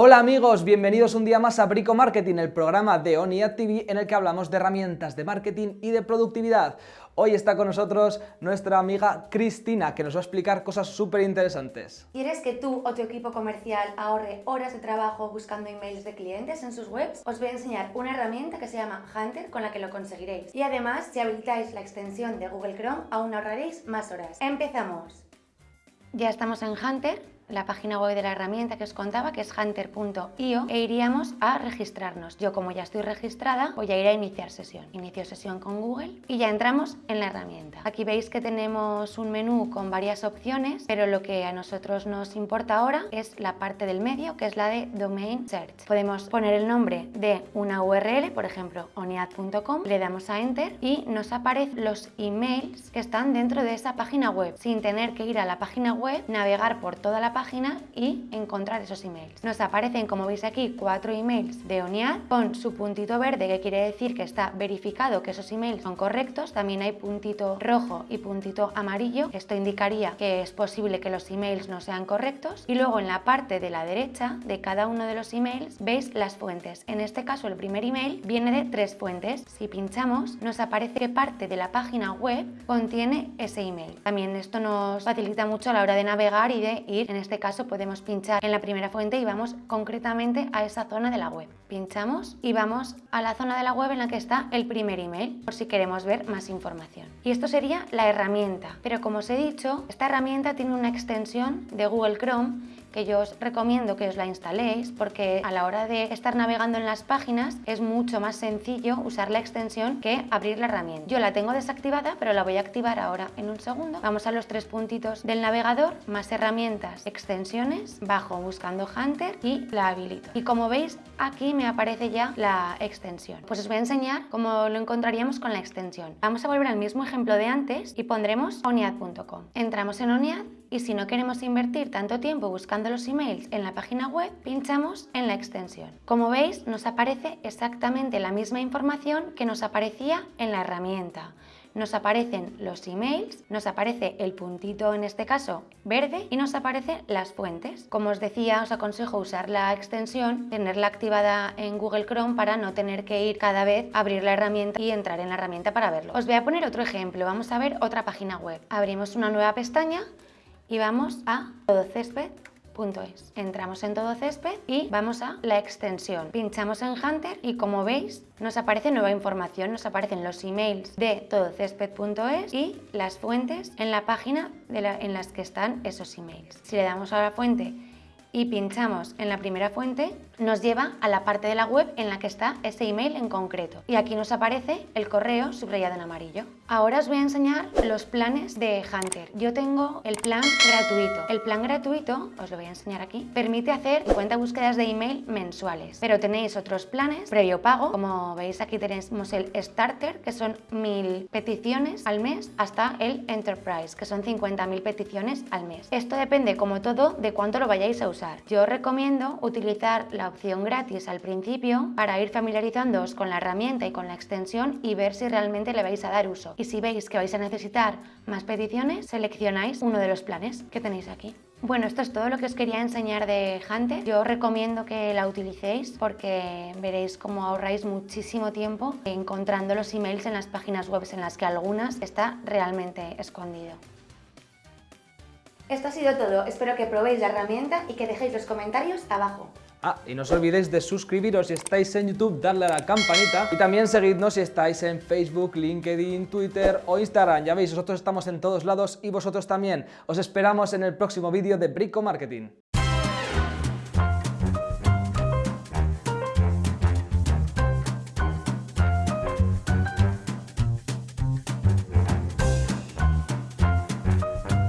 Hola amigos, bienvenidos un día más a Brico Marketing, el programa de ONIAD TV en el que hablamos de herramientas de marketing y de productividad. Hoy está con nosotros nuestra amiga Cristina, que nos va a explicar cosas súper interesantes. ¿Quieres que tú o tu equipo comercial ahorre horas de trabajo buscando emails de clientes en sus webs? Os voy a enseñar una herramienta que se llama Hunter con la que lo conseguiréis. Y además, si habilitáis la extensión de Google Chrome, aún ahorraréis más horas. ¡Empezamos! Ya estamos en Hunter la página web de la herramienta que os contaba, que es hunter.io, e iríamos a registrarnos. Yo como ya estoy registrada, voy a ir a iniciar sesión. Inicio sesión con Google y ya entramos en la herramienta. Aquí veis que tenemos un menú con varias opciones, pero lo que a nosotros nos importa ahora es la parte del medio, que es la de Domain Search. Podemos poner el nombre de una URL, por ejemplo, oniad.com, le damos a Enter y nos aparecen los emails que están dentro de esa página web, sin tener que ir a la página web, navegar por toda la página y encontrar esos emails. Nos aparecen, como veis aquí, cuatro emails de ONIAD con su puntito verde, que quiere decir que está verificado que esos emails son correctos. También hay puntito rojo y puntito amarillo. Esto indicaría que es posible que los emails no sean correctos. Y luego en la parte de la derecha de cada uno de los emails veis las fuentes. En este caso el primer email viene de tres fuentes. Si pinchamos nos aparece qué parte de la página web contiene ese email. También esto nos facilita mucho a la hora de navegar y de ir en este este caso podemos pinchar en la primera fuente y vamos concretamente a esa zona de la web. Pinchamos y vamos a la zona de la web en la que está el primer email, por si queremos ver más información. Y esto sería la herramienta, pero como os he dicho, esta herramienta tiene una extensión de Google Chrome que yo os recomiendo que os la instaléis porque a la hora de estar navegando en las páginas es mucho más sencillo usar la extensión que abrir la herramienta. Yo la tengo desactivada pero la voy a activar ahora en un segundo. Vamos a los tres puntitos del navegador, más herramientas, extensiones, bajo buscando Hunter y la habilito. Y como veis aquí me aparece ya la extensión. Pues os voy a enseñar cómo lo encontraríamos con la extensión. Vamos a volver al mismo ejemplo de antes y pondremos oniad.com. Entramos en Oniad y si no queremos invertir tanto tiempo buscando los emails en la página web, pinchamos en la extensión. Como veis, nos aparece exactamente la misma información que nos aparecía en la herramienta nos aparecen los emails, nos aparece el puntito en este caso verde y nos aparecen las fuentes. Como os decía, os aconsejo usar la extensión, tenerla activada en Google Chrome para no tener que ir cada vez a abrir la herramienta y entrar en la herramienta para verlo. Os voy a poner otro ejemplo, vamos a ver otra página web. Abrimos una nueva pestaña y vamos a todocésped.es. Entramos en Todo Césped y vamos a la extensión. Pinchamos en Hunter y como veis nos aparece nueva información, nos aparecen los emails de todocésped.es y las fuentes en la página en las que están esos emails. Si le damos a la fuente y pinchamos en la primera fuente, nos lleva a la parte de la web en la que está ese email en concreto. Y aquí nos aparece el correo subrayado en amarillo. Ahora os voy a enseñar los planes de Hunter. Yo tengo el plan gratuito. El plan gratuito, os lo voy a enseñar aquí, permite hacer 50 búsquedas de email mensuales. Pero tenéis otros planes previo pago. Como veis aquí tenemos el Starter, que son 1000 peticiones al mes, hasta el Enterprise, que son 50.000 peticiones al mes. Esto depende, como todo, de cuánto lo vayáis a usar. Yo os recomiendo utilizar la opción gratis al principio para ir familiarizándoos con la herramienta y con la extensión y ver si realmente le vais a dar uso. Y si veis que vais a necesitar más peticiones, seleccionáis uno de los planes que tenéis aquí. Bueno, esto es todo lo que os quería enseñar de Hunter. Yo recomiendo que la utilicéis porque veréis cómo ahorráis muchísimo tiempo encontrando los emails en las páginas web en las que algunas está realmente escondido. Esto ha sido todo, espero que probéis la herramienta y que dejéis los comentarios abajo. Ah, y no os olvidéis de suscribiros si estáis en YouTube, darle a la campanita y también seguidnos si estáis en Facebook, LinkedIn, Twitter o Instagram. Ya veis, nosotros estamos en todos lados y vosotros también. Os esperamos en el próximo vídeo de Brico Marketing.